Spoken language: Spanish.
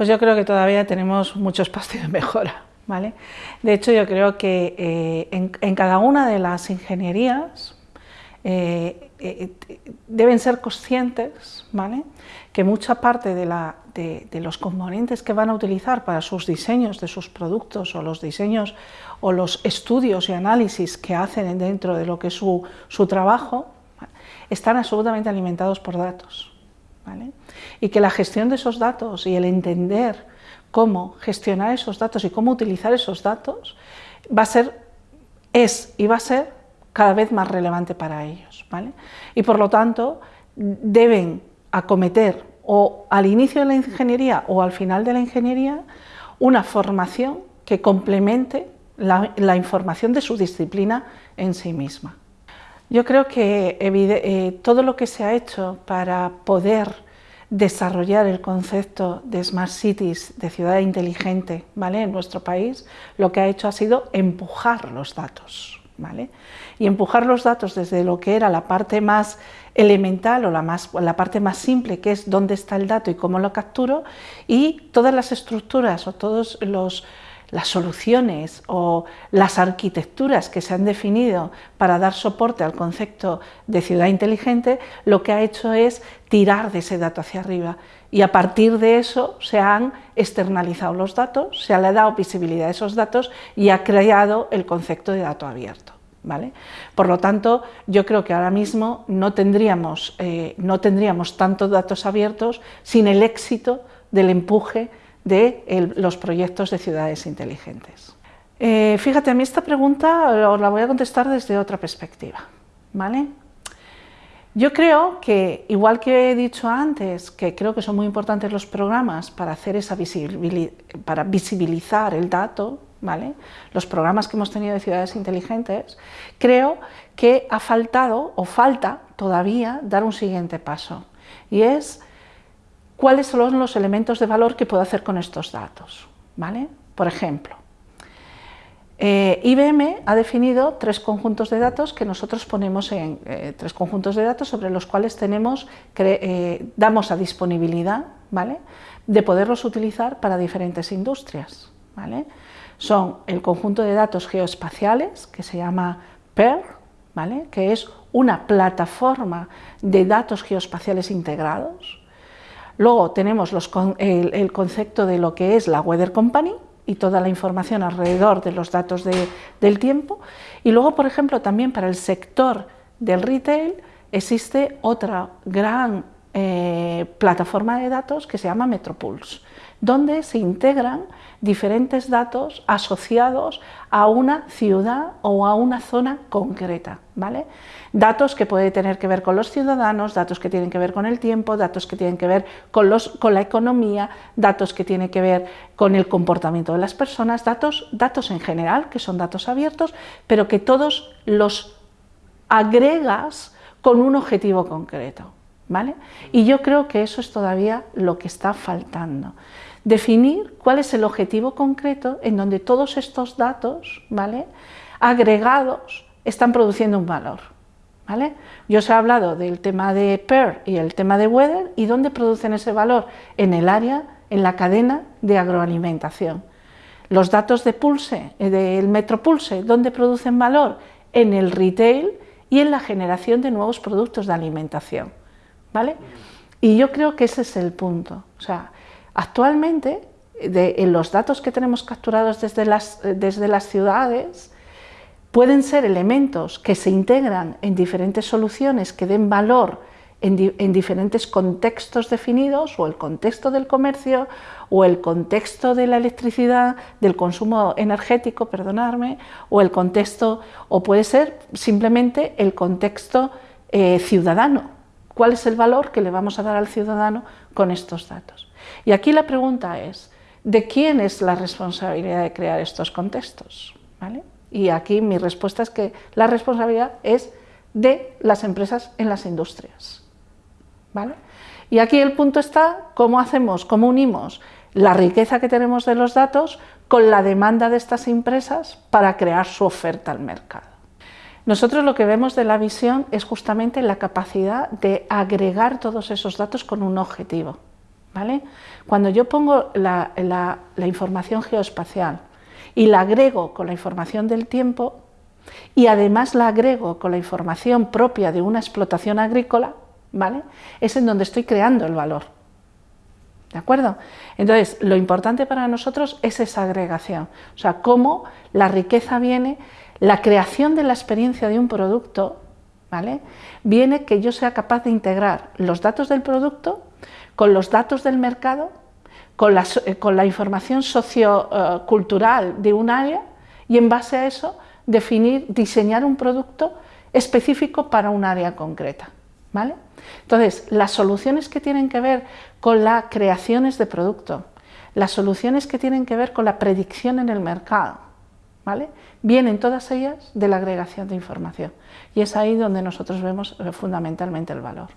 Pues yo creo que todavía tenemos mucho espacio de mejora. ¿vale? De hecho, yo creo que eh, en, cada una de las ingenierías eh, eh, deben ser conscientes ¿vale? que mucha parte de, los componentes que van a utilizar para sus diseños de sus productos o los diseños o los estudios y análisis que hacen dentro de lo que es su trabajo están absolutamente alimentados por datos. Y que la gestión de esos datos y el entender cómo gestionar esos datos y cómo utilizar esos datos va a ser, es y va a ser cada vez más relevante para ellos. ¿vale? Y por lo tanto deben acometer o al inicio de la ingeniería o al final de la ingeniería una formación que complemente la, información de su disciplina en sí misma. Yo creo que eh, todo lo que se ha hecho para poder desarrollar el concepto de Smart Cities, de ciudad inteligente, ¿vale? en nuestro país, lo que ha hecho ha sido empujar los datos. ¿vale? Y empujar los datos desde lo que era la parte más elemental o la, más, la parte más simple, que es dónde está el dato y cómo lo capturo, y todas las estructuras o todos los las soluciones o las arquitecturas que se han definido para dar soporte al concepto de ciudad inteligente, lo que ha hecho es tirar de ese dato hacia arriba y a partir de eso se han externalizado los datos, se le ha dado visibilidad a esos datos y ha creado el concepto de dato abierto. ¿Vale? Por lo tanto, yo creo que ahora mismo no tendríamos, eh, no tendríamos tantos datos abiertos sin el éxito del empuje de los proyectos de ciudades inteligentes. Eh, fíjate, a mí esta pregunta os la voy a contestar desde otra perspectiva. ¿vale? Yo creo que, igual que he dicho antes, que creo que son muy importantes los programas para, hacer esa para visibilizar el dato, ¿vale? los programas que hemos tenido de ciudades inteligentes, creo que ha faltado o falta todavía dar un siguiente paso y es cuáles son los elementos de valor que puedo hacer con estos datos. ¿vale? Por ejemplo, eh, IBM ha definido tres conjuntos de datos que nosotros ponemos en eh, tres conjuntos de datos sobre los cuales tenemos, eh, damos a disponibilidad ¿vale? de poderlos utilizar para diferentes industrias. ¿vale? Son el conjunto de datos geoespaciales que se llama PER, ¿vale? que es una plataforma de datos geoespaciales integrados, Luego tenemos el, concepto de lo que es la Weather Company y toda la información alrededor de los datos del tiempo. Y luego, por ejemplo, también para el sector del retail existe otra gran eh, plataforma de datos que se llama Metropulse, donde se integran diferentes datos asociados a una ciudad o a una zona concreta. ¿vale? Datos que pueden tener que ver con los ciudadanos, datos que tienen que ver con el tiempo, datos que tienen que ver con, los, con la economía, datos que tienen que ver con el comportamiento de las personas, datos, datos en general, que son datos abiertos, pero que todos los agregas con un objetivo concreto. ¿Vale? Y yo creo que eso es todavía lo que está faltando. Definir cuál es el objetivo concreto en donde todos estos datos agregados están produciendo un valor. Yo os he hablado del tema de PER y el tema de Weather y dónde producen ese valor en el área, en la cadena de agroalimentación. Los datos de Pulse, eh, del Metropulse, ¿dónde producen valor? En el retail y en la generación de nuevos productos de alimentación. ¿Vale? Y yo creo que ese es el punto. O sea, actualmente, en los datos que tenemos capturados desde las, desde las ciudades, pueden ser elementos que se integran en diferentes soluciones que den valor en, diferentes contextos definidos, o el contexto del comercio, o el contexto de la electricidad, del consumo energético, perdonarme, o el contexto, o puede ser simplemente el contexto eh, ciudadano. ¿Cuál es el valor que le vamos a dar al ciudadano con estos datos? Y aquí la pregunta es, ¿de quién es la responsabilidad de crear estos contextos? ¿Vale? Y aquí mi respuesta es que la responsabilidad es de las empresas en las industrias. ¿vale? Y aquí el punto está cómo hacemos, cómo unimos la riqueza que tenemos de los datos con la demanda de estas empresas para crear su oferta al mercado. Nosotros lo que vemos de la visión es justamente la capacidad de agregar todos esos datos con un objetivo. ¿vale? Cuando yo pongo la, información geoespacial y la agrego con la información del tiempo y además la agrego con la información propia de una explotación agrícola, ¿vale? es en donde estoy creando el valor. ¿De acuerdo? Entonces, lo importante para nosotros es esa agregación, o sea, cómo la riqueza viene, la creación de la experiencia de un producto, ¿vale? Viene que yo sea capaz de integrar los datos del producto con los datos del mercado, con la, eh, con la información sociocultural de un área y en base a eso definir, diseñar un producto específico para un área concreta. ¿Vale? Entonces, las soluciones que tienen que ver con las creaciones de producto, las soluciones que tienen que ver con la predicción en el mercado, ¿vale? vienen todas ellas de la agregación de información y es ahí donde nosotros vemos eh, fundamentalmente el valor.